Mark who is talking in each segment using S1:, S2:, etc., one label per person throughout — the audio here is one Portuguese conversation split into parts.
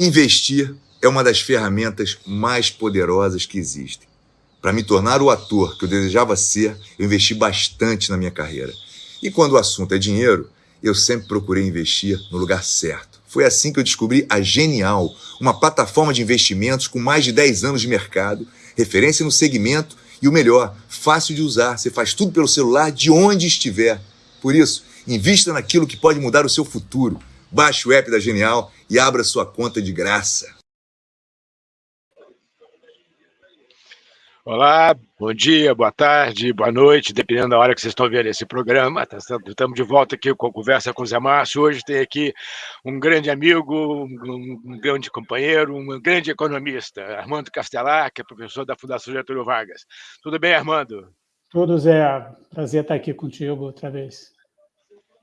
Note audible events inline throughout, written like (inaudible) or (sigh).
S1: Investir é uma das ferramentas mais poderosas que existem. Para me tornar o ator que eu desejava ser, eu investi bastante na minha carreira. E quando o assunto é dinheiro, eu sempre procurei investir no lugar certo. Foi assim que eu descobri a Genial, uma plataforma de investimentos com mais de 10 anos de mercado, referência no segmento e o melhor, fácil de usar. Você faz tudo pelo celular de onde estiver. Por isso, invista naquilo que pode mudar o seu futuro. Baixe o app da Genial e abra sua conta de graça.
S2: Olá, bom dia, boa tarde, boa noite, dependendo da hora que vocês estão vendo esse programa. Tá estamos de volta aqui com a Conversa com o Zé Márcio. Hoje tem aqui um grande amigo, um, um grande companheiro, um grande economista, Armando Castelar, que é professor da Fundação Getúlio Vargas. Tudo bem, Armando?
S3: Tudo, Zé. Prazer estar aqui contigo outra vez.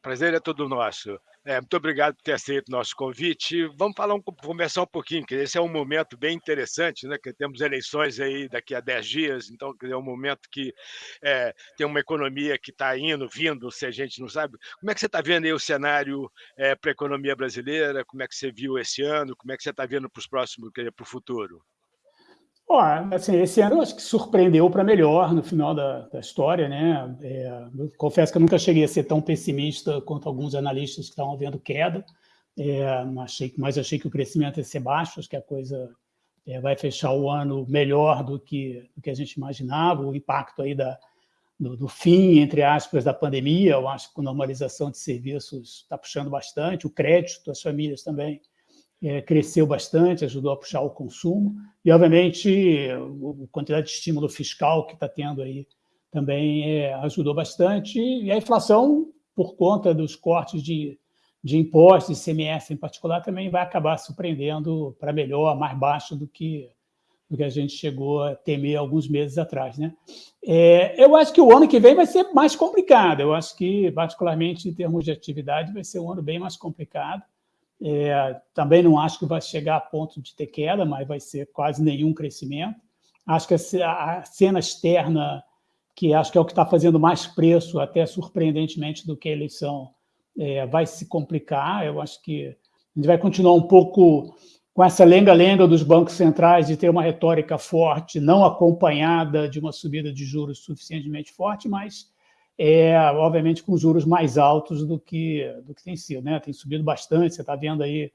S2: Prazer é todo nosso. É, muito obrigado por ter aceito o nosso convite. Vamos falar um, conversar um pouquinho, que esse é um momento bem interessante, né? Que temos eleições aí daqui a 10 dias, então é um momento que é, tem uma economia que está indo, vindo, se a gente não sabe. Como é que você está vendo aí o cenário é, para a economia brasileira? Como é que você viu esse ano? Como é que você está vendo para os próximos, para o futuro?
S3: Ó, assim, esse ano eu acho que surpreendeu para melhor no final da, da história, né? É, confesso que eu nunca cheguei a ser tão pessimista quanto alguns analistas que estavam vendo queda, é, achei, mas achei que o crescimento ia ser baixo, acho que a coisa é, vai fechar o ano melhor do que, do que a gente imaginava, o impacto aí da, do, do, fim, entre aspas, da pandemia, eu acho que a normalização de serviços está puxando bastante, o crédito das famílias também é, cresceu bastante, ajudou a puxar o consumo, e, obviamente, a quantidade de estímulo fiscal que está tendo aí também é, ajudou bastante, e a inflação, por conta dos cortes de, de impostos, CMS em particular, também vai acabar surpreendendo para melhor, mais baixo do que, do que a gente chegou a temer alguns meses atrás. Né? É, eu acho que o ano que vem vai ser mais complicado, eu acho que, particularmente em termos de atividade, vai ser um ano bem mais complicado, é, também não acho que vai chegar a ponto de ter queda, mas vai ser quase nenhum crescimento. Acho que a cena externa, que acho que é o que está fazendo mais preço, até surpreendentemente, do que a eleição, é, vai se complicar. Eu acho que a gente vai continuar um pouco com essa lenga-lenga dos bancos centrais de ter uma retórica forte, não acompanhada de uma subida de juros suficientemente forte, mas é, obviamente com juros mais altos do que, do que tem sido. Né? Tem subido bastante, você está vendo aí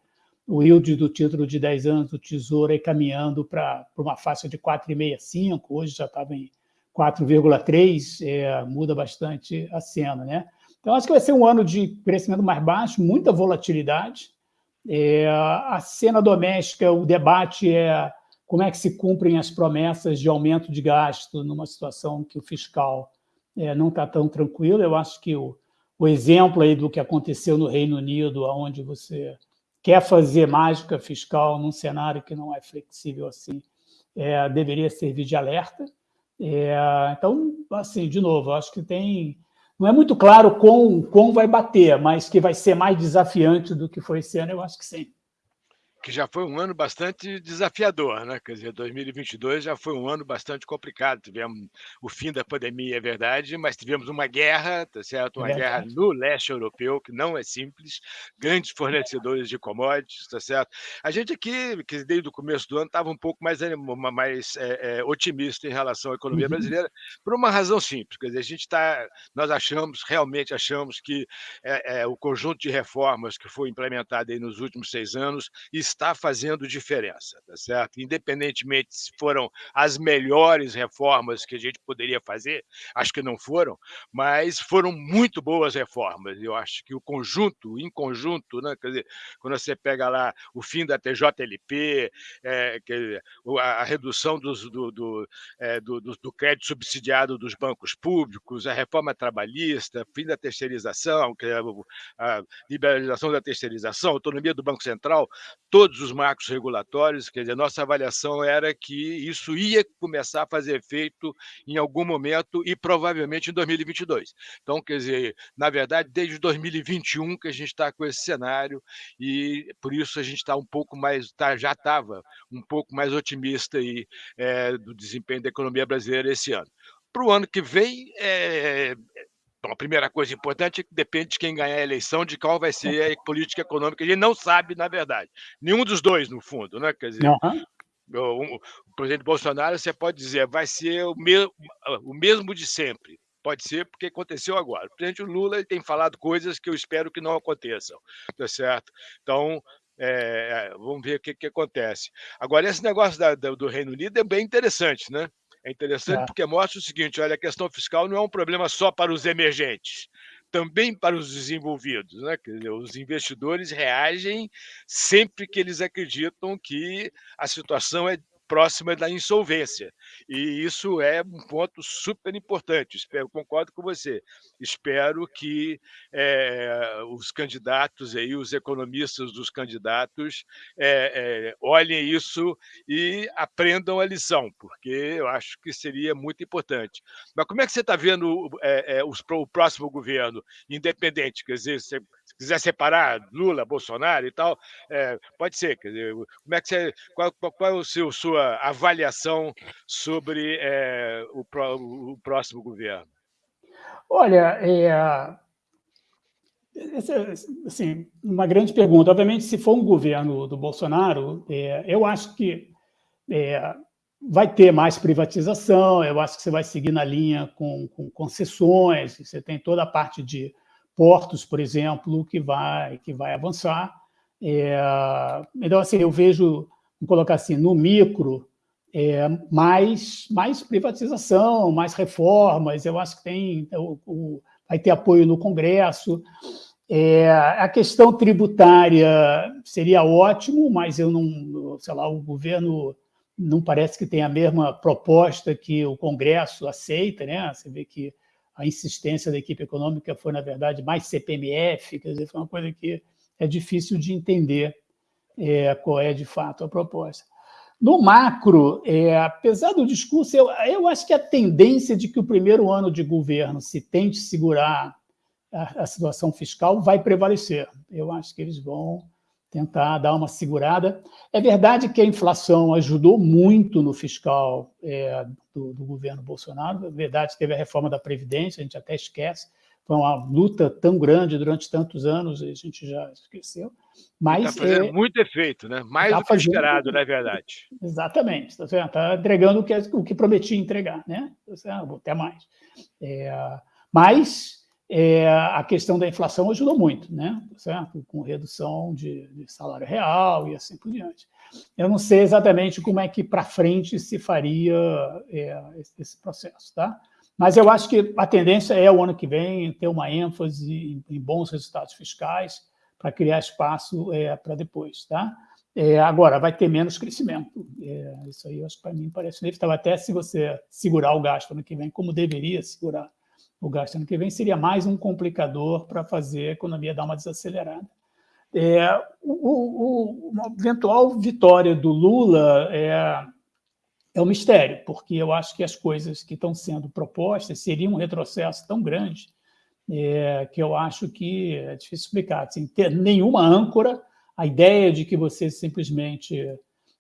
S3: o yield do título de 10 anos do Tesouro aí caminhando para uma faixa de 4,65, hoje já estava em 4,3, é, muda bastante a cena. Né? Então, acho que vai ser um ano de crescimento mais baixo, muita volatilidade. É, a cena doméstica, o debate é como é que se cumprem as promessas de aumento de gasto numa situação que o fiscal é, não está tão tranquilo. Eu acho que o, o exemplo aí do que aconteceu no Reino Unido, onde você quer fazer mágica fiscal num cenário que não é flexível assim, é, deveria servir de alerta. É, então, assim, de novo, acho que tem... Não é muito claro como, como vai bater, mas que vai ser mais desafiante do que foi esse ano, eu acho que sim
S2: que já foi um ano bastante desafiador, né? Quer dizer, 2022 já foi um ano bastante complicado. Tivemos o fim da pandemia, é verdade, mas tivemos uma guerra, tá certo? Uma é guerra no leste europeu, que não é simples, grandes fornecedores de commodities, tá certo? A gente aqui, que desde o começo do ano, estava um pouco mais, mais é, é, otimista em relação à economia uhum. brasileira, por uma razão simples. Quer dizer, a gente está, nós achamos, realmente achamos que é, é, o conjunto de reformas que foi implementado aí nos últimos seis anos está fazendo diferença, tá certo? Independentemente se foram as melhores reformas que a gente poderia fazer, acho que não foram, mas foram muito boas reformas. Eu acho que o conjunto, em conjunto, né, quer dizer, quando você pega lá o fim da TJLP, é, dizer, a, redução dos, do, do, é, do, do, crédito subsidiado dos bancos públicos, a reforma trabalhista, fim da terceirização, a liberalização da terceirização, autonomia do Banco Central, todos os marcos regulatórios, quer dizer, nossa avaliação era que isso ia começar a fazer efeito em algum momento e provavelmente em 2022. Então, quer dizer, na verdade, desde 2021 que a gente está com esse cenário e por isso a gente está um pouco mais, tá, já estava um pouco mais otimista aí, é, do desempenho da economia brasileira esse ano. Para o ano que vem, é, Bom, a primeira coisa importante é que depende de quem ganhar a eleição, de qual vai ser a política econômica. A gente não sabe, na verdade. Nenhum dos dois, no fundo, né? Quer dizer, uhum. o, o, presidente Bolsonaro, você pode dizer, vai ser o, me, o mesmo de sempre. Pode ser porque aconteceu agora. O presidente Lula ele tem falado coisas que eu espero que não aconteçam, tá certo? Então, é, vamos ver o que, que acontece. Agora, esse negócio da, da, do Reino Unido é bem interessante, né? É interessante é. porque mostra o seguinte: olha, a questão fiscal não é um problema só para os emergentes, também para os desenvolvidos. Né? Dizer, os investidores reagem sempre que eles acreditam que a situação é próxima da insolvência. E isso é um ponto super importante. Espero, concordo com você. Espero que é, os candidatos aí, os economistas dos candidatos, é, é, olhem isso e aprendam a lição, porque eu acho que seria muito importante. Mas como é que você está vendo os, o próximo governo independente? Quer dizer, você quiser separar Lula, Bolsonaro e tal, é, pode ser. Dizer, como é que você, qual, qual, qual é o seu, sua avaliação sobre é, o, o, próximo governo?
S3: Olha, é, assim, uma grande pergunta. Obviamente, se for um governo do Bolsonaro, é, eu acho que é, vai ter mais privatização, eu acho que você vai seguir na linha com, com concessões, você tem toda a parte de portos, por exemplo, que vai, que vai avançar. É, então, assim, eu vejo, vou colocar assim, no micro, é, mais, mais privatização, mais reformas, eu acho que tem, o, o, vai ter apoio no Congresso. É, a questão tributária seria ótimo, mas eu não, sei lá, o governo não parece que tem a mesma proposta que o Congresso aceita, né? Você vê que a insistência da equipe econômica foi, na verdade, mais CPMF, quer dizer, foi uma coisa que é difícil de entender é, qual é, de fato, a proposta. No macro, é, apesar do discurso, eu, eu acho que a tendência de que o primeiro ano de governo se tente segurar a, a situação fiscal vai prevalecer. Eu acho que eles vão tentar dar uma segurada. É verdade que a inflação ajudou muito no fiscal é, do, do, governo Bolsonaro, é verdade que teve a reforma da Previdência, a gente até esquece, foi uma luta tão grande durante tantos anos, a gente já esqueceu. Mas
S2: está fazendo é, muito efeito, né? mais tá do que esperado, não é verdade?
S3: Exatamente, está tá entregando o que, o que prometia entregar, né? Tá até mais. É, mas é, a questão da inflação ajudou muito, né? certo? com redução de, de, salário real e assim por diante. Eu não sei exatamente como é que para frente se faria é, esse processo, tá? mas eu acho que a tendência é o ano que vem ter uma ênfase em, bons resultados fiscais para criar espaço é, para depois. Tá? É, agora, vai ter menos crescimento. É, isso aí, para mim parece inevitável. Até se você segurar o gasto ano que vem, como deveria segurar o gasto ano que vem, seria mais um complicador para fazer a economia dar uma desacelerada. É, o, o, uma eventual vitória do Lula é, é um mistério, porque eu acho que as coisas que estão sendo propostas seriam um retrocesso tão grande é, que eu acho que é difícil explicar. Sem ter nenhuma âncora, a ideia de que você simplesmente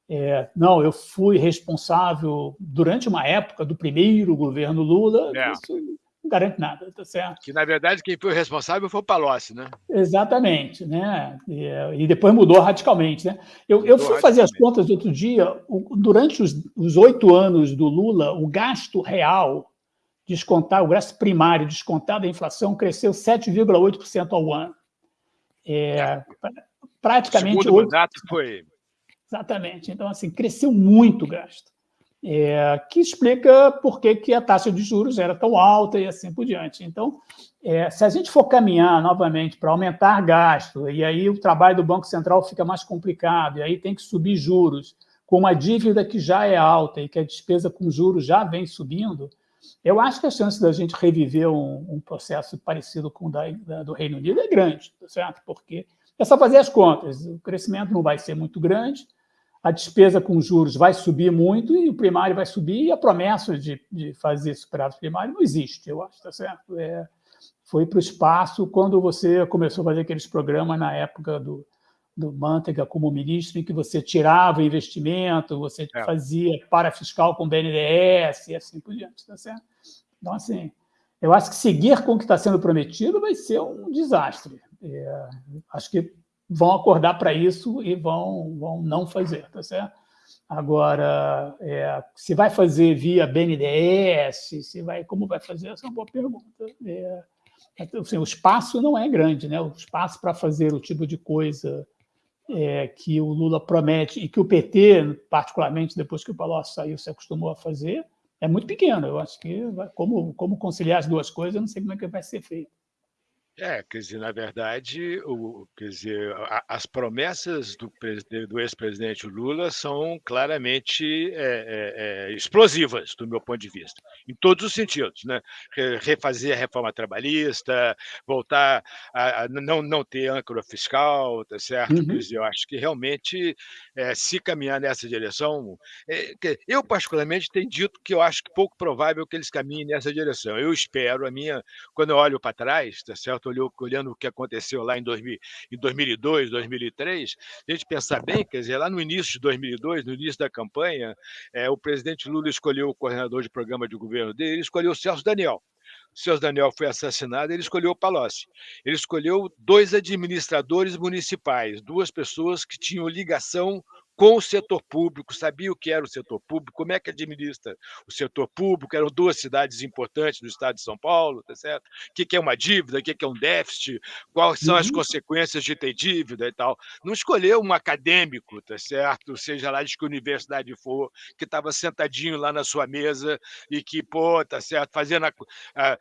S3: é, não, eu fui responsável durante uma época do primeiro governo Lula, é. isso não garante nada, tá certo?
S2: Que, na verdade, quem foi responsável foi o Palocci, né?
S3: Exatamente, né? E, e depois mudou radicalmente, né? Eu, eu fui fazer as contas outro dia, durante os oito anos do Lula, o gasto real, descontar, o gasto primário descontado da inflação, cresceu 7,8% ao ano. É, é. Praticamente... O
S2: segundo 8... mandato foi...
S3: Exatamente. Então, assim, cresceu muito o gasto é, que explica por que, que a taxa de juros era tão alta e assim por diante. Então, é, se a gente for caminhar novamente para aumentar gasto, e aí o trabalho do Banco Central fica mais complicado, e aí tem que subir juros, com uma dívida que já é alta e que a despesa com juros já vem subindo, eu acho que a chance da gente reviver um, um processo parecido com o da, da, do Reino Unido é grande, tá certo? Porque é só fazer as contas, o crescimento não vai ser muito grande, a despesa com juros vai subir muito e o primário vai subir e a promessa de, de fazer superávit primário não existe, eu acho, tá certo? É, foi para o espaço quando você começou a fazer aqueles programas na época do, do Manteiga como ministro, em que você tirava investimento, você é. fazia para fiscal com BNDES e assim por diante, tá certo? Então, assim, eu acho que seguir com o que está sendo prometido vai ser um desastre. É, acho que vão acordar para isso e vão, vão não fazer, tá certo? Agora, é, se vai fazer via BNDES, se vai, como vai fazer, essa é uma boa pergunta. É, assim, o espaço não é grande, né? o espaço para fazer o tipo de coisa é, que o Lula promete e que o PT, particularmente depois que o Palocci saiu, se acostumou a fazer, é muito pequeno. Eu acho que como, como conciliar as duas coisas, eu não sei como é que vai ser feito.
S2: É, quer dizer, na verdade, o, quer dizer, a, as promessas do, do ex-presidente Lula são claramente é, é, explosivas, do meu ponto de vista, em todos os sentidos. Né? Refazer a reforma trabalhista, voltar a, a não, não ter âncora fiscal, tá certo? Uhum. Quer dizer, eu acho que realmente, é, se caminhar nessa direção, é, eu particularmente tenho dito que eu acho que pouco provável que eles caminhem nessa direção. Eu espero, a minha, quando eu olho para trás, tá certo? Olhou, olhando o que aconteceu lá em, 2000, em 2002, 2003, a gente pensar bem, quer dizer, lá no início de 2002, no início da campanha, é, o presidente Lula escolheu o coordenador de programa de governo dele, ele escolheu o Celso Daniel. O Celso Daniel foi assassinado, ele escolheu o Palocci. Ele escolheu dois administradores municipais, duas pessoas que tinham ligação com o setor público, sabia o que era o setor público, como é que administra o setor público, eram duas cidades importantes do estado de São Paulo, tá certo? O que é uma dívida, o que é um déficit, quais são as uhum. consequências de ter dívida e tal. Não escolheu um acadêmico, tá certo? Seja lá de que universidade for, que estava sentadinho lá na sua mesa e que, pô, tá certo, fazendo a, a,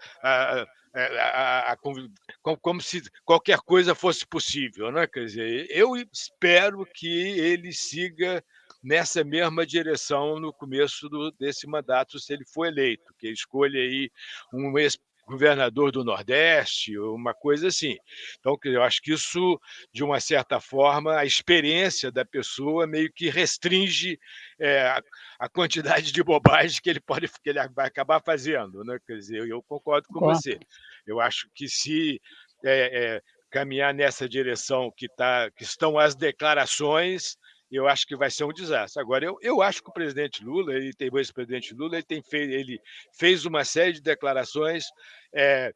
S2: a a, a, a, como se qualquer coisa fosse possível. Né? Quer dizer, eu espero que ele siga nessa mesma direção no começo do, desse mandato, se ele for eleito, que escolha aí um ex governador do Nordeste, uma coisa assim. Então, eu acho que isso, de uma certa forma, a experiência da pessoa meio que restringe é, a, quantidade de bobagem que ele pode que ele vai acabar fazendo. Né? Quer dizer, eu concordo com você. Eu acho que se é, é, caminhar nessa direção que, tá, que estão as declarações, eu acho que vai ser um desastre. Agora, eu, eu acho que o presidente Lula, ele tem o ex-presidente Lula, ele, tem fez, ele fez uma série de declarações é,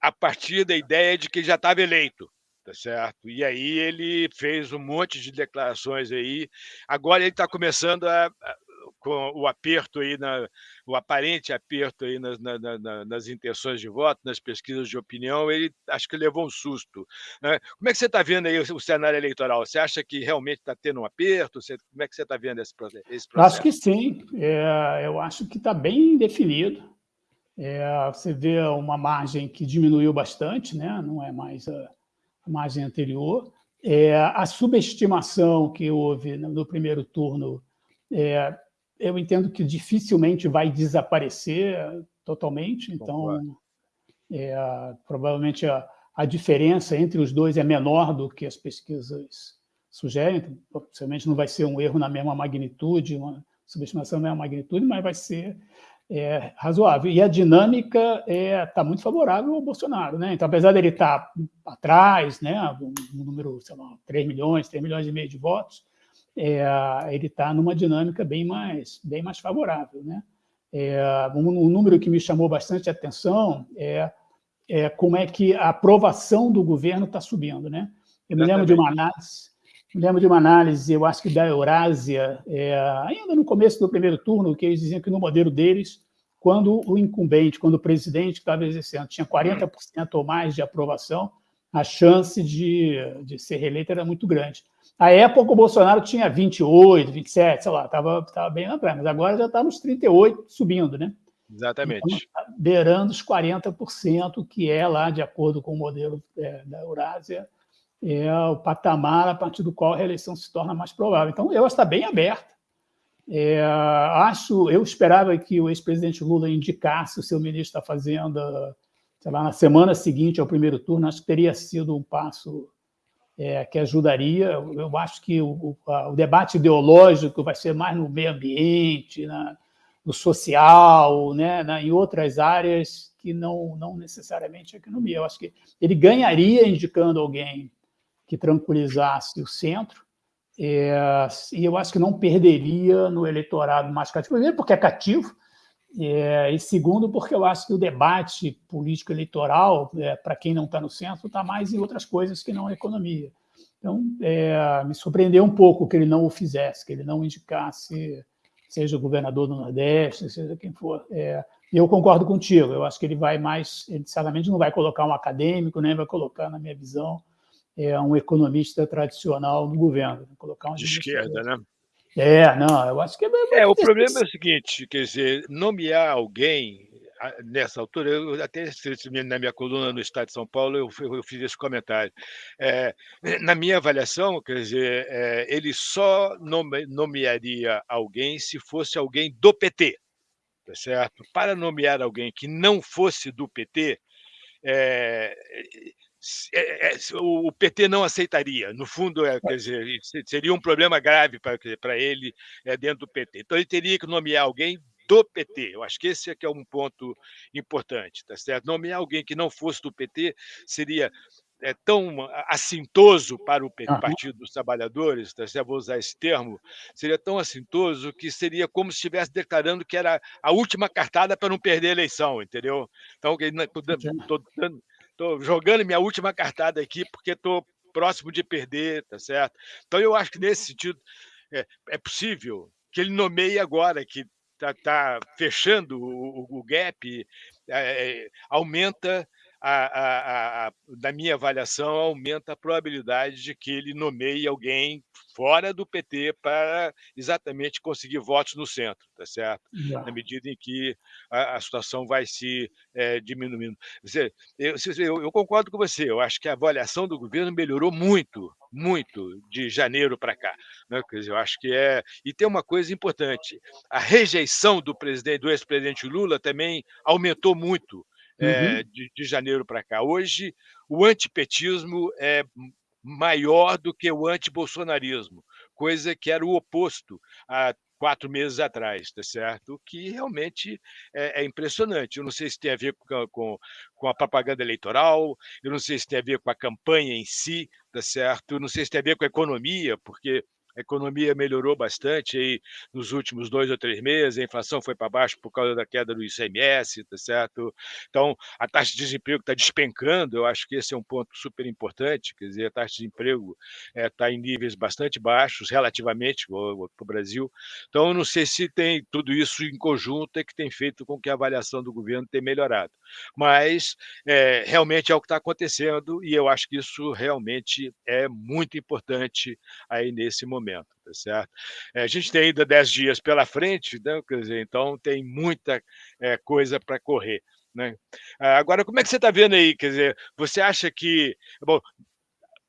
S2: a partir da ideia de que já estava eleito, tá certo? E aí ele fez um monte de declarações aí. Agora ele está começando a, a com o aperto aí, na, o aparente aperto aí nas, na, na, nas intenções de voto, nas pesquisas de opinião, ele acho que levou um susto. Né? Como é que você está vendo aí o, cenário eleitoral? Você acha que realmente está tendo um aperto? Você, como é que você está vendo esse, esse, processo?
S3: Acho que sim. É, eu acho que está bem definido. É, você vê uma margem que diminuiu bastante, né? não é mais a, a margem anterior. É, a subestimação que houve no, no primeiro turno é, eu entendo que dificilmente vai desaparecer totalmente, então é, provavelmente a, a, diferença entre os dois é menor do que as pesquisas sugerem, então, possivelmente não vai ser um erro na mesma magnitude, uma subestimação na mesma magnitude, mas vai ser é, razoável. E a dinâmica está é, tá muito favorável ao Bolsonaro. Né? Então, apesar dele estar tá atrás, né, um, um número, sei lá, 3 milhões, 3 milhões e meio de votos, é, ele está numa dinâmica bem mais, bem mais favorável. Né? É, um, um, número que me chamou bastante atenção é, é, como é que a aprovação do governo está subindo. Né? Eu me lembro de uma análise, me lembro de uma análise, eu acho que da Eurásia, é, ainda no começo do primeiro turno, que eles diziam que no modelo deles, quando o incumbente, quando o presidente que estava exercendo tinha 40% ou mais de aprovação, a chance de, de ser reeleito era muito grande. À época, o Bolsonaro tinha 28, 27, sei lá, estava tava bem na praia, mas agora já está nos 38, subindo, né?
S2: Exatamente. Então,
S3: tá beirando os 40%, que é lá, de acordo com o modelo é, da Eurásia, é o patamar a partir do qual a reeleição se torna mais provável. Então, eu está bem aberta. É, acho, eu esperava que o ex-presidente Lula indicasse o seu ministro está fazendo, sei lá, na semana seguinte ao primeiro turno, acho que teria sido um passo é, que ajudaria. Eu acho que o, o, debate ideológico vai ser mais no meio ambiente, na, no social, né, na, em outras áreas que não, não necessariamente a economia. Eu acho que ele ganharia indicando alguém que tranquilizasse o centro, é, e eu acho que não perderia no eleitorado mais cativo, primeiro porque é cativo, É, e segundo, porque eu acho que o debate político-eleitoral, é, para quem não está no centro, está mais em outras coisas que não a economia. Então, é, me surpreendeu um pouco que ele não o fizesse, que ele não indicasse, seja o governador do Nordeste, seja quem for. É, eu concordo contigo, eu acho que ele vai mais, ele certamente não vai colocar um acadêmico, nem vai colocar, na minha visão, é, um economista tradicional no governo. Colocar um
S2: de esquerda, né?
S3: É, não, eu acho que...
S2: É, é o problema é o seguinte, quer dizer, nomear alguém nessa altura, eu até na minha coluna no Estado de São Paulo, eu, eu fiz esse comentário. É, na minha avaliação, quer dizer, é, ele só nome, nomearia alguém se fosse alguém do PT, tá certo? Para nomear alguém que não fosse do PT, é, o PT não aceitaria. No fundo, é, quer dizer, seria um problema grave para ele é, dentro do PT. Então, ele teria que nomear alguém do PT. Eu acho que esse é que é um ponto importante, tá certo? Nomear alguém que não fosse do PT seria é, tão assintoso para o Partido dos Trabalhadores, tá certo? vou usar esse termo, seria tão assintoso que seria como se estivesse declarando que era a última cartada para não perder a eleição, entendeu? Então, dando Estou jogando minha última cartada aqui porque estou próximo de perder, tá certo? Então, eu acho que nesse sentido é, é possível que ele nomeie agora, que está tá fechando o, o gap, é, aumenta a, a, a, na minha avaliação, aumenta a probabilidade de que ele nomeie alguém fora do PT para exatamente conseguir votos no centro, tá certo? Na medida em que a, situação vai se é, diminuindo. Você, eu, eu, eu, concordo com você, eu acho que a avaliação do governo melhorou muito, muito de janeiro para cá. Né? Quer dizer, eu acho que é. E tem uma coisa importante: a rejeição do presidente, do ex-presidente Lula também aumentou muito é, de, de janeiro para cá. Hoje, o antipetismo é maior do que o antibolsonarismo, coisa que era o oposto há quatro meses atrás, tá certo? O que realmente é, é, impressionante. Eu não sei se tem a ver com, com, com, a propaganda eleitoral, eu não sei se tem a ver com a campanha em si, tá certo? Eu não sei se tem a ver com a economia, porque a economia melhorou bastante aí nos últimos dois ou três meses, a inflação foi para baixo por causa da queda do ICMS, tá certo? Então, a taxa de desemprego está despencando, eu acho que esse é um ponto super importante, quer dizer, a taxa de desemprego está eh, é, em níveis bastante baixos, relativamente, para o Brasil. Então, eu não sei se tem tudo isso em conjunto é que tem feito com que a avaliação do governo tenha melhorado. Mas, é, realmente é o que está acontecendo e eu acho que isso realmente é muito importante aí nesse momento momento, tá certo? É, a gente tem ainda 10 dias pela frente, né? Quer dizer, então tem muita é, coisa para correr. Né? Ah, agora, como é que você está vendo aí? Quer dizer, você acha que. Bom,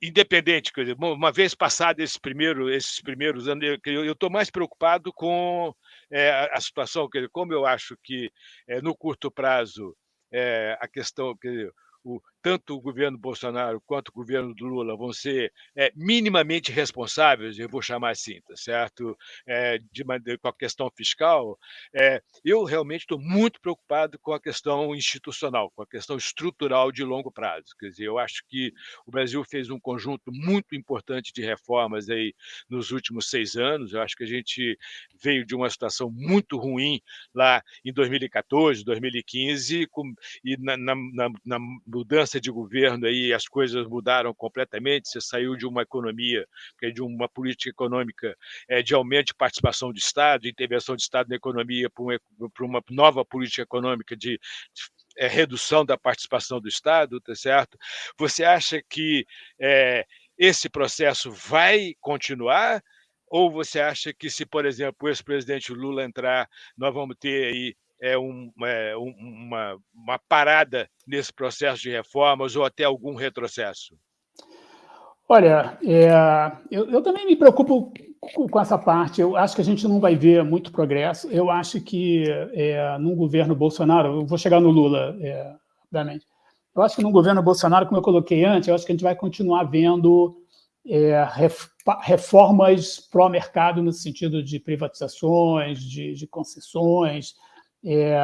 S2: independente, quer dizer, uma vez passado esses primeiros, esses primeiros anos, eu estou mais preocupado com é, a situação, quer dizer, como eu acho que é, no curto prazo é, a questão, quer dizer, o, tanto o governo Bolsonaro quanto o governo do Lula vão ser é, minimamente responsáveis, eu vou chamar assim, tá certo? É, de, com a questão fiscal, é, eu realmente estou muito preocupado com a questão institucional, com a questão estrutural de longo prazo. Quer dizer, eu acho que o Brasil fez um conjunto muito importante de reformas aí nos últimos seis anos. Eu acho que a gente veio de uma situação muito ruim lá em 2014, 2015, com, e na, na, na mudança mudança de governo aí as coisas mudaram completamente. Você saiu de uma economia, de uma política econômica é, de aumento de participação do Estado, intervenção do Estado na economia, para uma, nova política econômica de, de é, redução da participação do Estado, tá certo? Você acha que é, esse processo vai continuar? Ou você acha que, se, por exemplo, o ex-presidente Lula entrar, nós vamos ter aí é, um, é uma, uma parada nesse processo de reformas ou até algum retrocesso?
S3: Olha, é, eu, eu, também me preocupo com, essa parte. Eu acho que a gente não vai ver muito progresso. Eu acho que é, num governo Bolsonaro, eu vou chegar no Lula, é, obviamente. Eu acho que no governo Bolsonaro, como eu coloquei antes, eu acho que a gente vai continuar vendo é, reformas pró-mercado no sentido de privatizações, de, de concessões, é,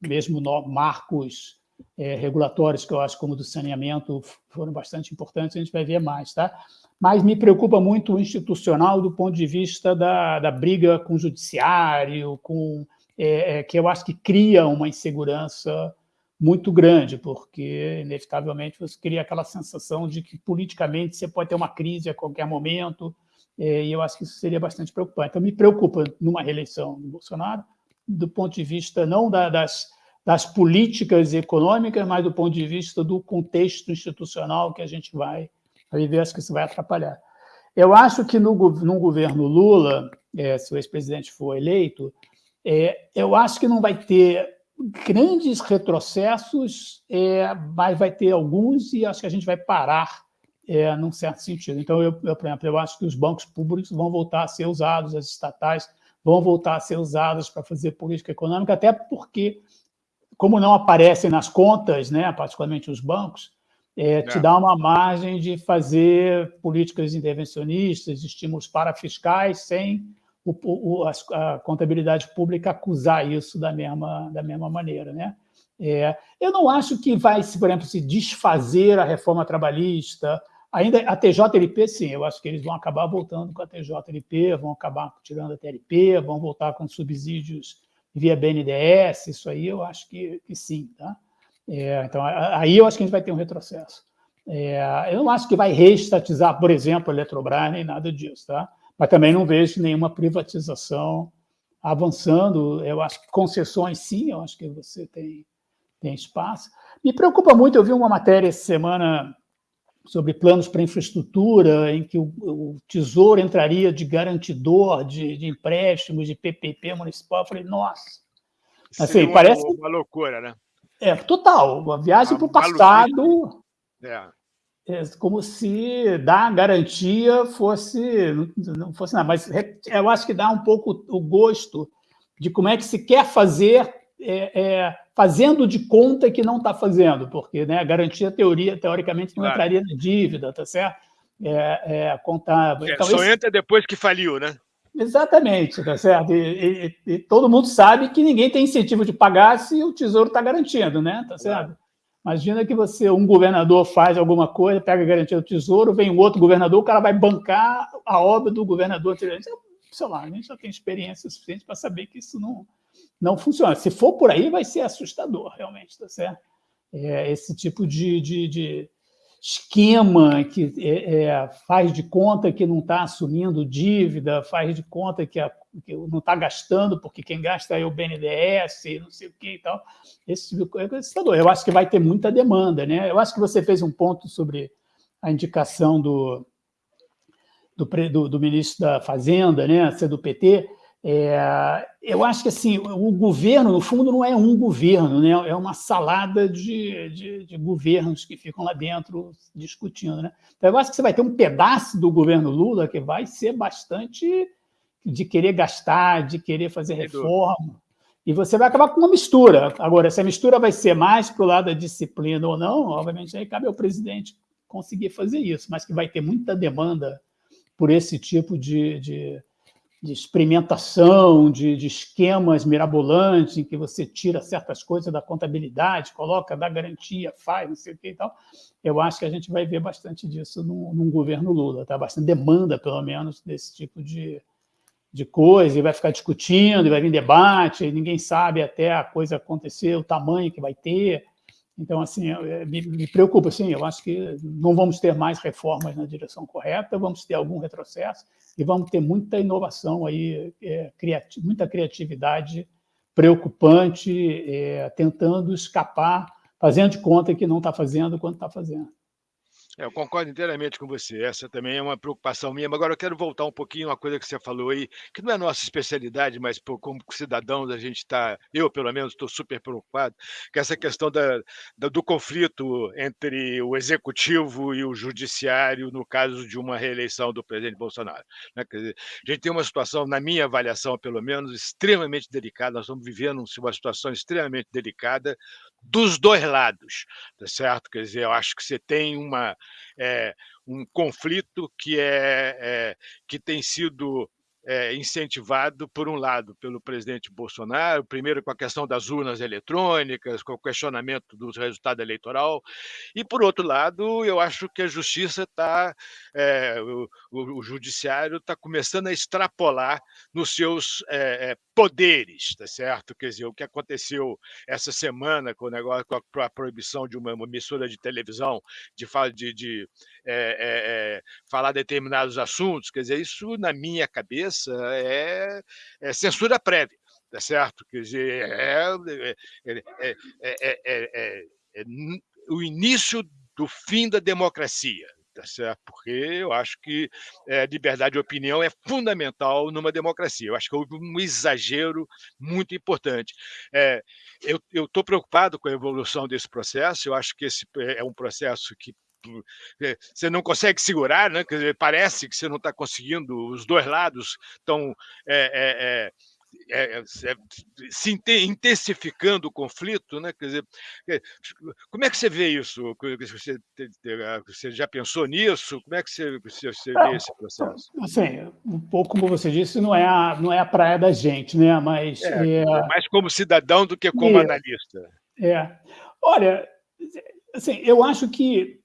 S3: mesmo no, marcos é, regulatórios que eu acho como do saneamento foram bastante importantes, a gente vai ver mais, tá? Mas me preocupa muito o institucional do ponto de vista da, da briga com o judiciário, com é, é, que eu acho que cria uma insegurança muito grande, porque, inevitavelmente, você cria aquela sensação de que, politicamente, você pode ter uma crise a qualquer momento, é, e eu acho que isso seria bastante preocupante. Então, me preocupa numa reeleição do Bolsonaro, do ponto de vista não da, das, das políticas econômicas, mas do ponto de vista do contexto institucional que a gente vai viver, acho que isso vai atrapalhar. Eu acho que no, no governo Lula, é, se o ex-presidente for eleito, é, eu acho que não vai ter grandes retrocessos, é, mas vai ter alguns e acho que a gente vai parar é, num certo sentido. Então, eu, eu, por exemplo, eu acho que os bancos públicos vão voltar a ser usados, as estatais vão voltar a ser usadas para fazer política econômica, até porque, como não aparecem nas contas, né, particularmente os bancos, é, te é. dá uma margem de fazer políticas intervencionistas, estímulos parafiscais, sem o, o, a, a, contabilidade pública acusar isso da mesma, da mesma maneira. Né? É, eu não acho que vai, por exemplo, se desfazer a reforma trabalhista, ainda a TJLP, sim, eu acho que eles vão acabar voltando com a TJLP, vão acabar tirando a TLP, vão voltar com subsídios via BNDES, isso aí eu acho que, que sim. Tá? É, então, aí eu acho que a gente vai ter um retrocesso. É, eu não acho que vai reestatizar, por exemplo, a Eletrobras, nem nada disso, tá? mas também não vejo nenhuma privatização avançando. Eu acho que concessões, sim, eu acho que você tem, tem espaço. Me preocupa muito, eu vi uma matéria essa semana sobre planos para infraestrutura, em que o, o Tesouro entraria de garantidor de, de, empréstimos de PPP municipal. Eu falei, nossa.
S2: Assim, uma, parece uma loucura, né?
S3: É, total. Uma viagem para o passado. É é como se dar garantia fosse não fosse nada, mas eu acho que dá um pouco o gosto de como é que se quer fazer é, é, fazendo de conta que não está fazendo, porque né, a garantia teoria teoricamente não claro. entraria na dívida, tá certo? É, é contábil.
S2: É, então, só esse... entra depois que faliu, né?
S3: Exatamente, tá certo? E, e, e, todo mundo sabe que ninguém tem incentivo de pagar se o tesouro está garantindo, né? Tá certo? Claro. Imagina que você, um governador faz alguma coisa, pega a garantia do tesouro, vem um outro governador, o cara vai bancar a obra do governador. Sei lá, a gente já tem experiência suficiente para saber que isso não, não funciona. Se for por aí, vai ser assustador, realmente, tá certo? É, esse tipo de, de, de esquema que é, é, faz de conta que não está assumindo dívida, faz de conta que, a, que não está gastando, porque quem gasta é o BNDES, não sei o que e tal. Esse tipo de coisa é assustador. Eu acho que vai ter muita demanda. Né? Eu acho que você fez um ponto sobre a indicação do, do, do, ministro da Fazenda, né, ser do PT, é, eu acho que assim, o governo, no fundo, não é um governo, né? é uma salada de, de, de, governos que ficam lá dentro discutindo. Né? Então, eu acho que você vai ter um pedaço do governo Lula que vai ser bastante de querer gastar, de querer fazer reforma, e você vai acabar com uma mistura. Agora, se a mistura vai ser mais para o lado da disciplina ou não, obviamente aí cabe ao presidente conseguir fazer isso, mas que vai ter muita demanda por esse tipo de, de de experimentação, de, de, esquemas mirabolantes, em que você tira certas coisas da contabilidade, coloca, dá garantia, faz, não sei o que e tal. Eu acho que a gente vai ver bastante disso num, num governo Lula, tá? bastante demanda, pelo menos, desse tipo de, de coisa, e vai ficar discutindo, e vai vir debate, ninguém sabe até a coisa acontecer, o tamanho que vai ter. Então, assim, me, me preocupa, sim, eu acho que não vamos ter mais reformas na direção correta, vamos ter algum retrocesso, e vamos ter muita inovação aí, é, criati muita criatividade preocupante, é, tentando escapar, fazendo de conta que não está fazendo quando está fazendo.
S2: É, eu concordo inteiramente com você. Essa também é uma preocupação minha. Mas agora eu quero voltar um pouquinho a uma coisa que você falou aí, que não é nossa especialidade, mas pô, como cidadãos a gente está, eu pelo menos estou super preocupado, que é essa questão da, da, do conflito entre o executivo e o judiciário no caso de uma reeleição do presidente Bolsonaro. Né? Dizer, a gente tem uma situação, na minha avaliação pelo menos, extremamente delicada. Nós estamos vivendo uma situação extremamente delicada dos dois lados, tá certo? Quer dizer, eu acho que você tem uma, é, um conflito que, é, é, que tem sido é, incentivado, por um lado, pelo presidente Bolsonaro, primeiro com a questão das urnas eletrônicas, com o questionamento do resultado eleitoral, e, por outro lado, eu acho que a justiça está, é, o, o, judiciário está começando a extrapolar nos seus é, poderes, tá certo? Quer dizer, o que aconteceu essa semana com o negócio, com a proibição de uma, emissora de televisão de, de, de falar determinados assuntos, quer dizer, isso, na minha cabeça, é, é censura prévia, tá certo? Quer dizer, é, é, é, é o início do fim da democracia, tá certo? Porque eu acho que é, liberdade de opinião é fundamental numa democracia. Eu acho que houve um exagero muito importante. É, eu estou preocupado com a evolução desse processo. Eu acho que esse é um processo que é, você não consegue segurar, né? Dizer, parece que você não está conseguindo, os dois lados estão é, é, é, se intensificando o conflito, né? Quer dizer, como é que você vê isso? Você, você já pensou nisso? Como é que você, você vê esse processo?
S3: Assim, um pouco como você disse, não é a, não é a praia da gente, né? Mas
S2: é, mais como cidadão do que como analista.
S3: É. Olha, assim, eu acho que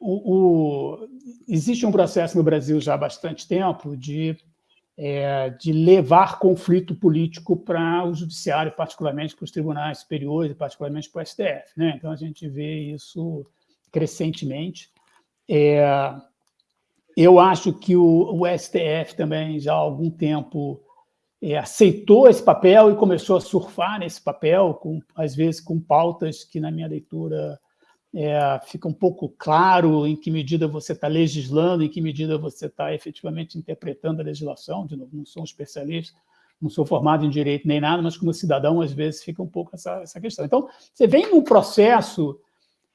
S3: o, o, existe um processo no Brasil já há bastante tempo de, é, de levar conflito político para o judiciário, particularmente para os tribunais superiores, particularmente para o STF. Né? Então, a gente vê isso crescentemente. É, eu acho que o, o, STF também, já há algum tempo, é, aceitou esse papel e começou a surfar nesse papel, com, às vezes com pautas que, na minha leitura, é, fica um pouco claro em que medida você está legislando, em que medida você está efetivamente interpretando a legislação. De novo, não sou um especialista, não sou formado em direito nem nada, mas como cidadão, às vezes, fica um pouco essa, essa questão. Então, você vem num processo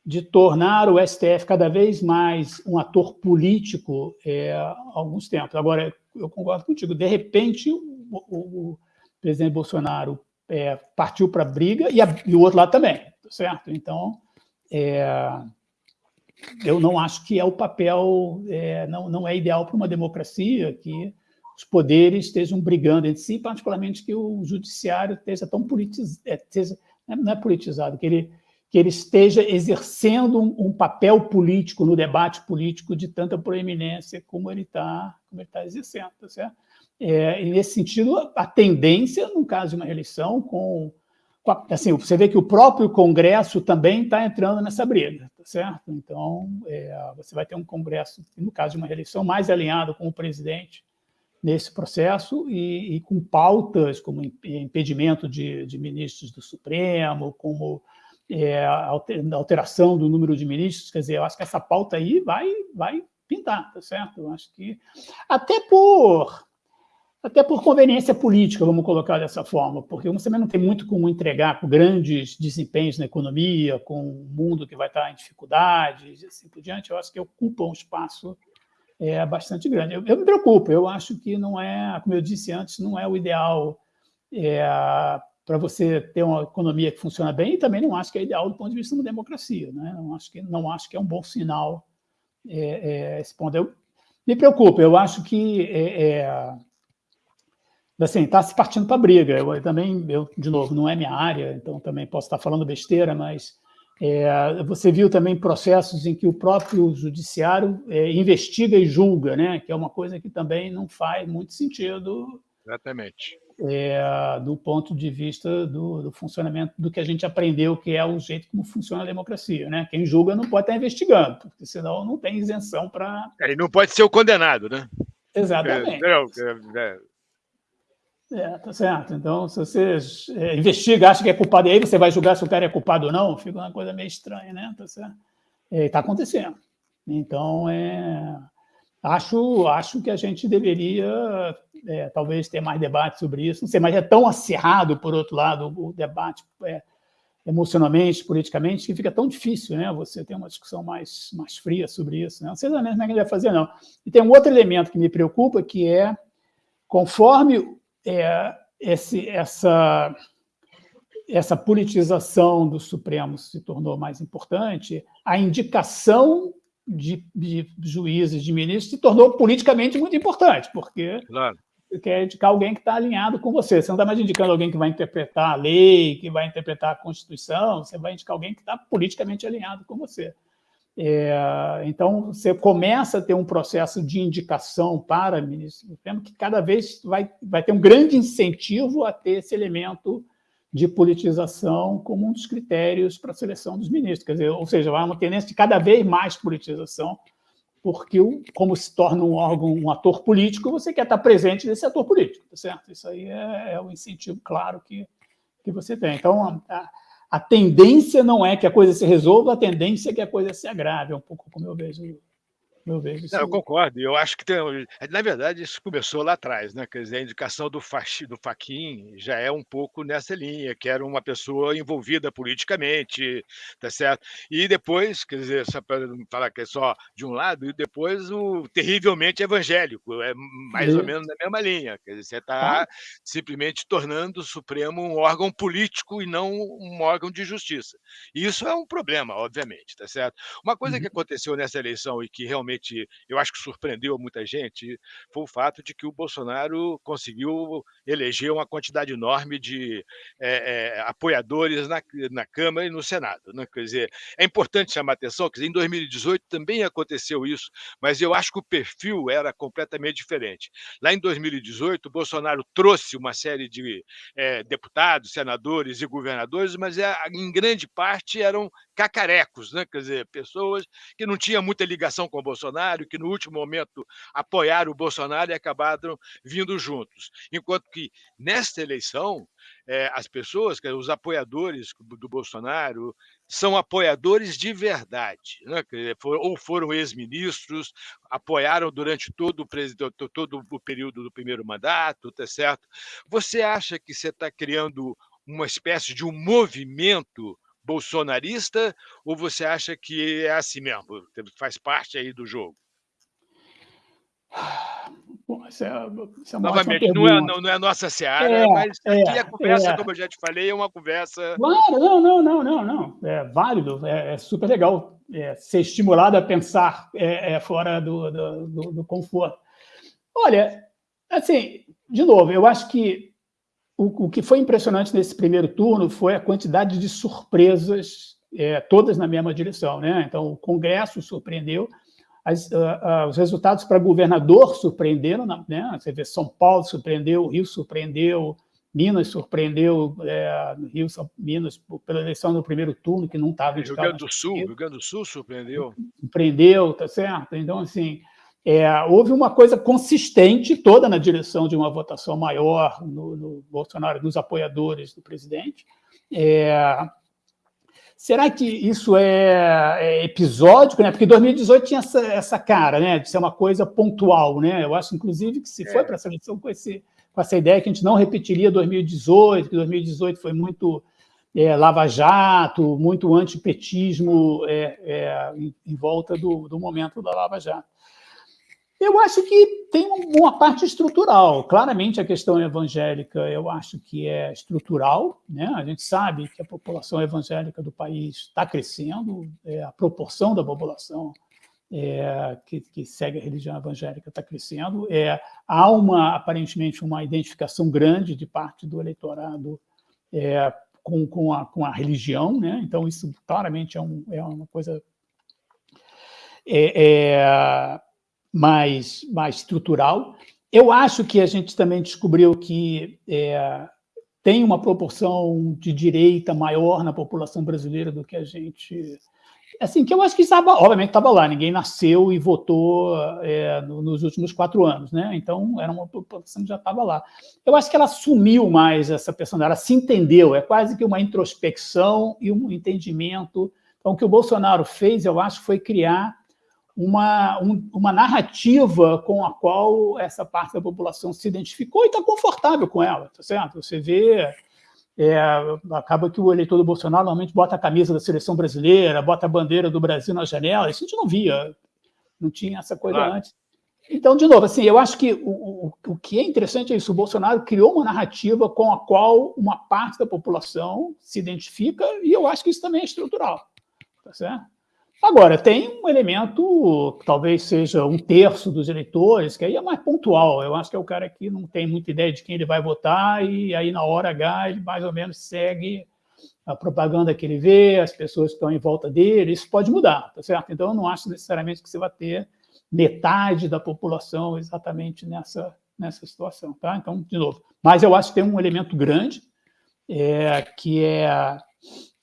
S3: de tornar o STF cada vez mais um ator político é, há alguns tempos. Agora, eu concordo contigo, de repente, o, o, o presidente Bolsonaro é, partiu para a briga e, e o outro lado também, tá certo? Então, é, eu não acho que é o papel, é, não, não é ideal para uma democracia que os poderes estejam brigando entre si, particularmente que o judiciário esteja tão politizado, é, não é politizado, que ele, que ele esteja exercendo um, um, papel político no debate político de tanta proeminência como ele está tá exercendo. Tá certo? É, e nesse sentido, a tendência, no caso de uma eleição, com assim, você vê que o próprio Congresso também está entrando nessa briga, tá certo? Então, é, você vai ter um Congresso, no caso de uma reeleição, mais alinhado com o presidente nesse processo e, e com pautas como impedimento de, de, ministros do Supremo, como é, alteração do número de ministros, quer dizer, eu acho que essa pauta aí vai, vai pintar, tá certo? Eu acho que, até por até por conveniência política, vamos colocar dessa forma, porque você também não tem muito como entregar com grandes desempenhos na economia, com um mundo que vai estar em dificuldades e assim por diante, eu acho que ocupa um espaço é, bastante grande. Eu, eu, me preocupo, eu acho que não é, como eu disse antes, não é o ideal é, para você ter uma economia que funciona bem e também não acho que é ideal do ponto de vista de uma democracia. Né? Não, acho que, não acho que é um bom sinal é, é esse ponto. Eu, me preocupa, eu acho que é, é assim, está se partindo para briga. Eu, eu, também, eu, de novo, não é minha área, então também posso estar falando besteira, mas é, você viu também processos em que o próprio judiciário é, investiga e julga, né? que é uma coisa que também não faz muito sentido.
S2: Exatamente.
S3: É, do ponto de vista do, do, funcionamento do que a gente aprendeu, que é o jeito como funciona a democracia. Né? Quem julga não pode estar investigando, porque senão não tem isenção para.
S2: É, não pode ser o condenado, né?
S3: Exatamente. É, é, é é, tá certo. Então, se você é, investiga, acha que é culpado, e aí você vai julgar se o cara é culpado ou não, fica uma coisa meio estranha, né? Tá certo? É, acontecendo. Então, é, acho, acho que a gente deveria, é, talvez, ter mais debate sobre isso. Não sei, mas é tão acirrado, por outro lado, o debate é, emocionalmente, politicamente, que fica tão difícil, né? Você ter uma discussão mais, mais fria sobre isso. Né? Não sei exatamente como é que ele vai fazer, não. E tem um outro elemento que me preocupa, que é, conforme é, esse, essa, essa politização do Supremo se tornou mais importante, a indicação de, de juízes, de ministros, se tornou politicamente muito importante, porque claro. quer indicar alguém que está alinhado com você. Você não está mais indicando alguém que vai interpretar a lei, que vai interpretar a Constituição, você vai indicar alguém que está politicamente alinhado com você. É, então, você começa a ter um processo de indicação para ministro do Supremo que cada vez vai, vai ter um grande incentivo a ter esse elemento de politização como um dos critérios para a seleção dos ministros. Quer dizer, ou seja, há uma tendência de cada vez mais politização, porque, como se torna um órgão, um ator político, você quer estar presente nesse ator político, tá certo? Isso aí é, é um incentivo claro que, que você tem. Então, a, a tendência não é que a coisa se resolva, a tendência é que a coisa se agrave, é um pouco como eu vejo
S2: eu vejo isso. Não, eu concordo. Eu acho que tem, na verdade isso começou lá atrás, né? Quer dizer, a indicação do Fachi, do Faquin já é um pouco nessa linha, que era uma pessoa envolvida politicamente, tá certo? E depois, quer dizer, só para não falar que é só de um lado, e depois o terrivelmente evangélico, é mais ou menos na mesma linha. Quer dizer, você está ah. simplesmente tornando o Supremo um órgão político e não um órgão de justiça. E isso é um problema, obviamente, tá certo? Uma coisa uhum. que aconteceu nessa eleição e que realmente realmente eu acho que surpreendeu muita gente foi o fato de que o Bolsonaro conseguiu eleger uma quantidade enorme de é, é, apoiadores na, na Câmara e no Senado. Né? Quer dizer, é importante chamar atenção que em 2018 também aconteceu isso, mas eu acho que o perfil era completamente diferente. Lá em 2018, o Bolsonaro trouxe uma série de é, deputados, senadores e governadores, mas é, em grande parte eram cacarecos, né? quer dizer, pessoas que não tinham muita ligação com o Bolsonaro, que no último momento apoiaram o Bolsonaro e acabaram vindo juntos. Enquanto que nesta eleição, é, as pessoas, os apoiadores do Bolsonaro, são apoiadores de verdade, né? ou foram ex-ministros, apoiaram durante todo o, todo o período do primeiro mandato, tá certo? Você acha que você está criando uma espécie de um movimento bolsonarista ou você acha que é assim mesmo, faz parte aí do jogo?
S3: Bom, essa é, essa
S2: é Novamente, não é, não, não, é nossa seara, é, mas é, aqui a conversa, é. como eu já te falei, é uma conversa.
S3: Claro, não, não, não, não, não. É válido, é, é super legal ser estimulado a pensar fora do, do, do, do conforto. Olha, assim, de novo, eu acho que o, o, que foi impressionante nesse primeiro turno foi a quantidade de surpresas, é, todas na mesma direção. Né? Então, o Congresso surpreendeu, as, uh, uh, os resultados para governador surpreenderam, né? você vê São Paulo surpreendeu, Rio surpreendeu, Minas surpreendeu, é, Rio, Minas, pela eleição no primeiro turno, que não estava...
S2: Rio Grande do Sul, Rio Grande do Sul surpreendeu.
S3: Surpreendeu, tá certo? Então, assim, é, houve uma coisa consistente toda na direção de uma votação maior no, no Bolsonaro, nos apoiadores do presidente. É, será que isso é, é, episódico? Né? Porque 2018 tinha essa, essa, cara né? de ser uma coisa pontual. Né? Eu acho, inclusive, que se foi é. para essa eleição com, esse, com essa ideia que a gente não repetiria 2018, que 2018 foi muito é, lava-jato, muito antipetismo é, é, em, em, volta do, do momento da lava-jato. Eu acho que tem uma parte estrutural. Claramente, a questão evangélica, eu acho que é estrutural. Né? A gente sabe que a população evangélica do país está crescendo, é, a proporção da população é, que, que, segue a religião evangélica está crescendo. É, há, uma, aparentemente, uma identificação grande de parte do eleitorado é, com, com, a, com a religião. Né? Então, isso claramente é, um, é uma coisa... É, é mais, mais estrutural. Eu acho que a gente também descobriu que é, tem uma proporção de direita maior na população brasileira do que a gente... Assim, que eu acho que estava, obviamente estava lá, ninguém nasceu e votou é, nos últimos quatro anos, né? Então, era uma população que já estava lá. Eu acho que ela assumiu mais essa personalidade, ela se entendeu, é quase que uma introspecção e um entendimento. Então, o que o Bolsonaro fez, eu acho, foi criar uma, um, uma narrativa com a qual essa parte da população se identificou e está confortável com ela, tá certo? Você vê, é, acaba que o eleitor do Bolsonaro normalmente bota a camisa da seleção brasileira, bota a bandeira do Brasil na janela, isso a gente não via, não tinha essa coisa antes. Então, de novo, assim, eu acho que o, o, o que é interessante é isso, o Bolsonaro criou uma narrativa com a qual uma parte da população se identifica e eu acho que isso também é estrutural, tá certo? Agora, tem um elemento, talvez seja um terço dos eleitores, que aí é mais pontual. Eu acho que é o cara que não tem muita ideia de quem ele vai votar e aí, na hora H, ele mais ou menos segue a propaganda que ele vê, as pessoas que estão em volta dele. Isso pode mudar, tá certo? Então, eu não acho necessariamente que você vai ter metade da população exatamente nessa, nessa situação, tá? Então, de novo. Mas eu acho que tem um elemento grande, é, que é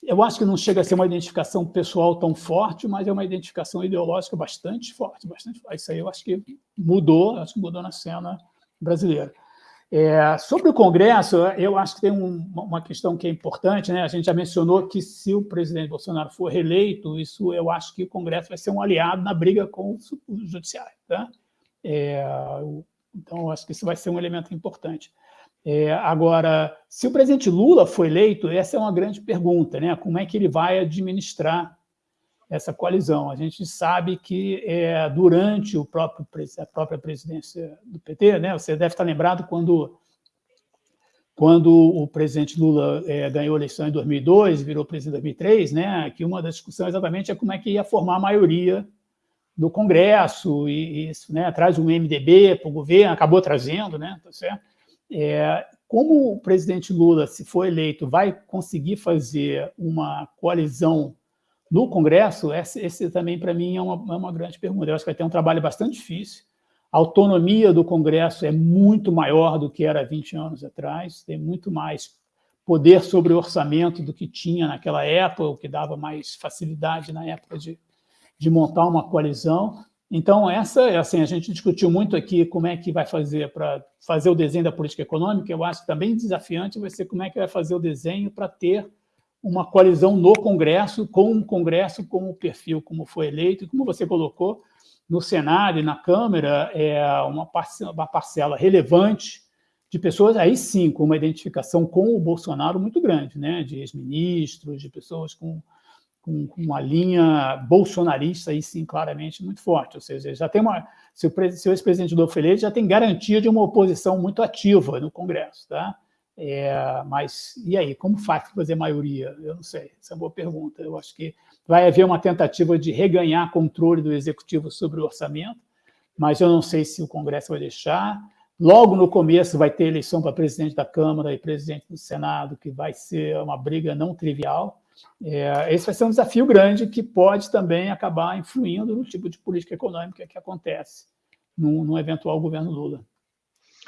S3: eu acho que não chega a ser uma identificação pessoal tão forte, mas é uma identificação ideológica bastante forte, bastante forte. Isso aí eu acho que mudou, acho que mudou na cena brasileira. É, sobre o Congresso, eu acho que tem um, uma questão que é importante, né? A gente já mencionou que se o presidente Bolsonaro for reeleito, isso eu acho que o Congresso vai ser um aliado na briga com o judiciário, tá? É, então, eu acho que isso vai ser um elemento importante. É, agora, se o presidente Lula for eleito, essa é uma grande pergunta, né? Como é que ele vai administrar essa coalizão? A gente sabe que é, durante o próprio, a própria presidência do PT, né? Você deve estar lembrado quando quando o presidente Lula é, ganhou a eleição em 2002, virou presidente em 2003, né? Que uma das discussões exatamente é como é que ia formar a maioria do Congresso e isso, né? Traz um MDB para o governo, acabou trazendo, né? Tá certo? É, como o presidente Lula, se for eleito, vai conseguir fazer uma coalizão no Congresso, esse, esse também, para mim, é uma, é uma, grande pergunta. Eu acho que vai ter um trabalho bastante difícil. A autonomia do Congresso é muito maior do que era 20 anos atrás, tem muito mais poder sobre o orçamento do que tinha naquela época, o que dava mais facilidade na época de, de montar uma coalizão. Então, essa, assim, a gente discutiu muito aqui como é que vai fazer para fazer o desenho da política econômica. Eu acho que também desafiante vai ser como é que vai fazer o desenho para ter uma coalizão no Congresso, com um Congresso como o perfil, como foi eleito, e como você colocou, no Senado e na Câmara, é uma parcela, uma parcela relevante de pessoas, aí sim, com uma identificação com o Bolsonaro muito grande, né? de ex-ministros, de pessoas com com, uma linha bolsonarista, aí sim, claramente, muito forte. Ou seja, já tem uma. Se o, o ex-presidente Lula foi já tem garantia de uma oposição muito ativa no Congresso. Tá? É, mas e aí, como faz para fazer maioria? Eu não sei, essa é uma boa pergunta. Eu acho que vai haver uma tentativa de reganhar controle do Executivo sobre o orçamento, mas eu não sei se o Congresso vai deixar. Logo no começo vai ter eleição para presidente da Câmara e presidente do Senado, que vai ser uma briga não trivial. É, esse vai ser um desafio grande que pode também acabar influindo no tipo de política econômica que acontece num, num eventual governo Lula.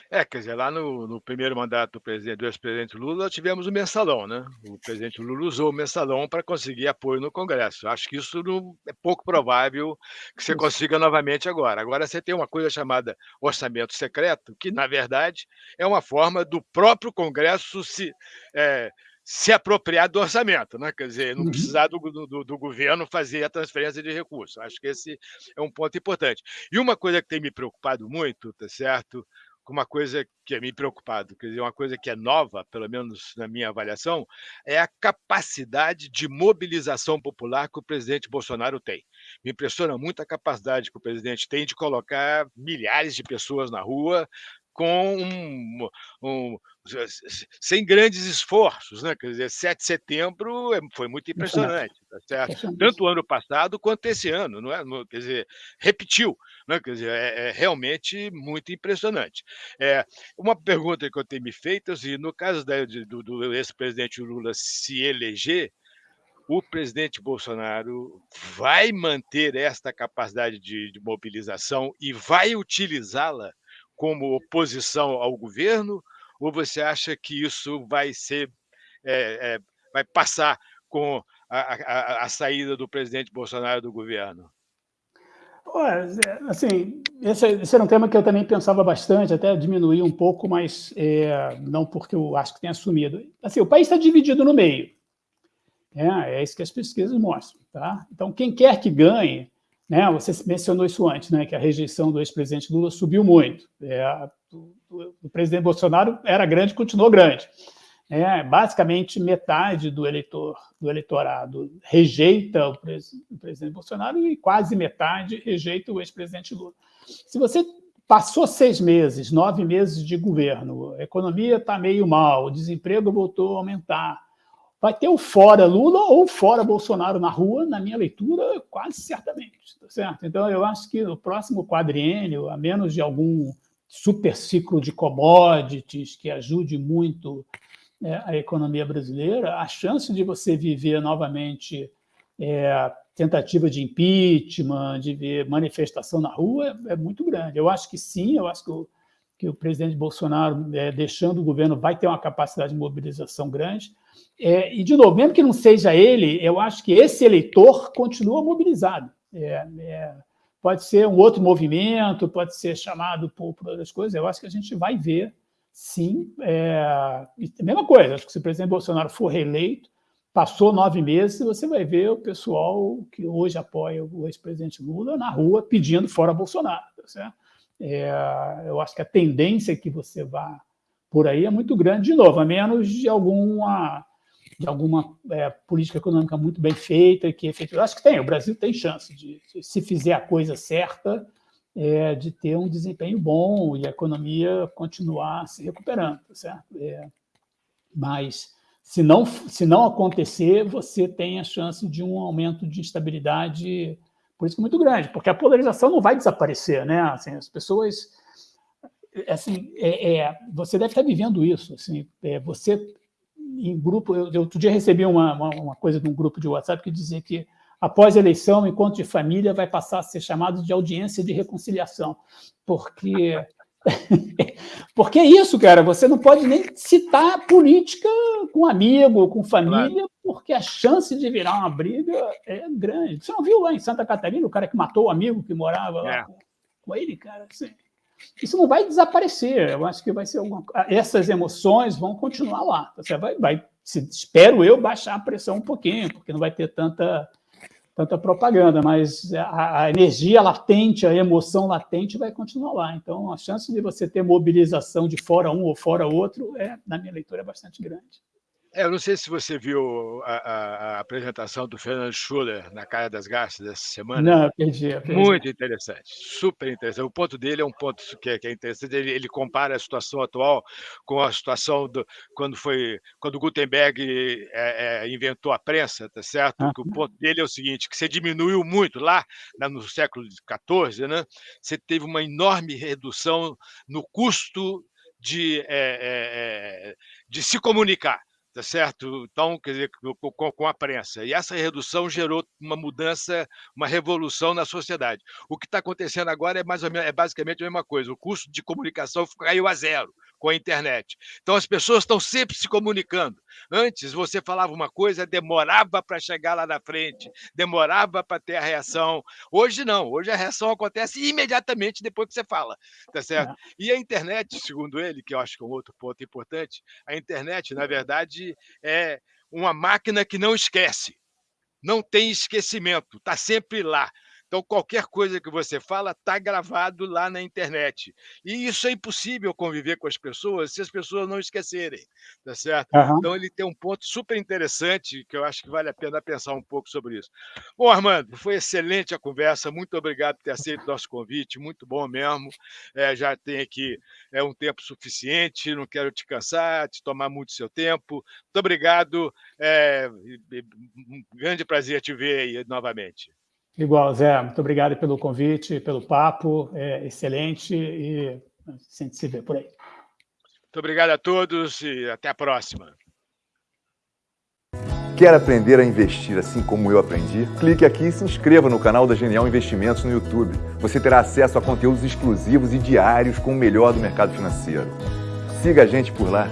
S2: É, quer dizer, lá no, no primeiro mandato do, presidente, do ex-presidente Lula, tivemos o mensalão, né? O presidente Lula usou o mensalão para conseguir apoio no Congresso. Acho que isso não, é pouco provável que você consiga novamente agora. Agora você tem uma coisa chamada orçamento secreto, que, na verdade, é uma forma do próprio Congresso se. É, se apropriar do orçamento, né? quer dizer, não uhum. precisar do, do, do, governo fazer a transferência de recursos. Acho que esse é um ponto importante. E uma coisa que tem me preocupado muito, tá certo? Uma coisa que é me preocupado, quer dizer, uma coisa que é nova, pelo menos na minha avaliação, é a capacidade de mobilização popular que o presidente Bolsonaro tem. Me impressiona muito a capacidade que o presidente tem de colocar milhares de pessoas na rua, com um, um, sem grandes esforços, né? Quer dizer, 7 de setembro é, foi muito impressionante, tá certo? Tanto o ano passado quanto esse ano, não é? Quer dizer, repetiu, né? Quer dizer, é, é realmente muito impressionante. É, uma pergunta que eu tenho me feito, assim, no caso da, do, do ex-presidente Lula se eleger, o presidente Bolsonaro vai manter esta capacidade de, de mobilização e vai utilizá-la como oposição ao governo, ou você acha que isso vai ser é, é, vai passar com a, a, a, saída do presidente Bolsonaro do governo?
S3: Assim, esse, esse, era um tema que eu também pensava bastante, até diminuir um pouco, mas é, não porque eu acho que tem assumido. Assim, o país está dividido no meio. É, é isso que as pesquisas mostram. Tá? Então, quem quer que ganhe né? Você mencionou isso antes, né? que a rejeição do ex-presidente Lula subiu muito. É, o, presidente Bolsonaro era grande continuou grande. É, basicamente, metade do, eleitor, do eleitorado rejeita o, pres, o presidente Bolsonaro e quase metade rejeita o ex-presidente Lula. Se você passou seis meses, nove meses de governo, a economia está meio mal, o desemprego voltou a aumentar, vai ter o fora Lula ou fora Bolsonaro na rua, na minha leitura, quase certamente. Tá certo? Então, eu acho que no próximo quadriênio, a menos de algum super ciclo de commodities que ajude muito é, a economia brasileira, a chance de você viver novamente é, tentativa de impeachment, de ver manifestação na rua, é, é, muito grande. Eu acho que sim, eu acho que o, que o presidente Bolsonaro, é, deixando o governo, vai ter uma capacidade de mobilização grande. É, e, de novo, mesmo que não seja ele, eu acho que esse eleitor continua mobilizado. É, é, pode ser um outro movimento, pode ser chamado por, por, outras coisas. Eu acho que a gente vai ver, sim. É, mesma coisa, acho que se o presidente Bolsonaro for reeleito, passou nove meses, você vai ver o pessoal que hoje apoia o ex-presidente Lula na rua pedindo fora Bolsonaro. Tá certo? É, eu acho que a tendência que você vá por aí é muito grande, de novo, a menos de alguma, de alguma é, política econômica muito bem feita, que efetivamente. Acho que tem, o Brasil tem chance de, de se fizer a coisa certa, é, de ter um desempenho bom e a economia continuar se recuperando, tá certo? É, mas se não, se não acontecer, você tem a chance de um aumento de instabilidade política muito grande, porque a polarização não vai desaparecer, né? Assim, as pessoas, assim, é, é, você deve estar vivendo isso, assim, é, você em grupo, eu outro dia recebi uma, uma, uma, coisa de um grupo de WhatsApp que dizia que após a eleição, o encontro de família vai passar a ser chamado de audiência de reconciliação, porque (laughs) Porque é isso, cara, você não pode nem citar política com amigo, com família, claro. porque a chance de virar uma briga é grande. Você não viu lá em Santa Catarina o cara que matou o amigo que morava lá é. com, com, ele, cara? Assim, isso não vai desaparecer. Eu acho que vai ser alguma Essas emoções vão continuar lá. Você vai, vai espero eu, baixar a pressão um pouquinho, porque não vai ter tanta tanta propaganda, mas a, a, energia latente, a emoção latente vai continuar lá. Então, a chance de você ter mobilização de fora um ou fora outro, é, na minha leitura, é bastante grande.
S2: É, eu não sei se você viu a, a, a, apresentação do Fernando Schuller na Cara das Garças dessa semana.
S3: Não, perdi, perdi.
S2: Muito interessante, super interessante. O ponto dele é um ponto que é, que é interessante. Ele, ele, compara a situação atual com a situação do, quando foi quando Gutenberg é, é, inventou a prensa, tá certo? Ah. o ponto dele é o seguinte: que você diminuiu muito lá no século XIV, né? Você teve uma enorme redução no custo de, é, é de se comunicar tá certo? Então, quer dizer, com, com, a prensa. E essa redução gerou uma mudança, uma revolução na sociedade. O que está acontecendo agora é, mais ou menos, é basicamente a mesma coisa. O custo de comunicação caiu a zero com a internet. Então, as pessoas estão sempre se comunicando. Antes, você falava uma coisa, demorava para chegar lá na frente, demorava para ter a reação. Hoje, não. Hoje, a reação acontece imediatamente depois que você fala, tá certo? É. E a internet, segundo ele, que eu acho que é um outro ponto importante, a internet, na verdade, é uma máquina que não esquece. Não tem esquecimento, está sempre lá. Então, qualquer coisa que você fala está gravado lá na internet. E isso é impossível conviver com as pessoas se as pessoas não esquecerem, tá certo? Uhum. Então, ele tem um ponto super interessante que eu acho que vale a pena pensar um pouco sobre isso. Bom, Armando, foi excelente a conversa. Muito obrigado por ter aceito o nosso convite. Muito bom mesmo. É, já tem aqui é, um tempo suficiente. Não quero te cansar, te tomar muito seu tempo. Muito obrigado. É, um grande prazer te ver aí novamente.
S3: Igual, Zé. Muito obrigado pelo convite, pelo papo. É excelente e a gente se vê por aí.
S2: Muito obrigado a todos e até a próxima.
S1: Quer aprender a investir assim como eu aprendi? Clique aqui e se inscreva no canal da Genial Investimentos no YouTube. Você terá acesso a conteúdos exclusivos e diários com o melhor do mercado financeiro. Siga a gente por lá.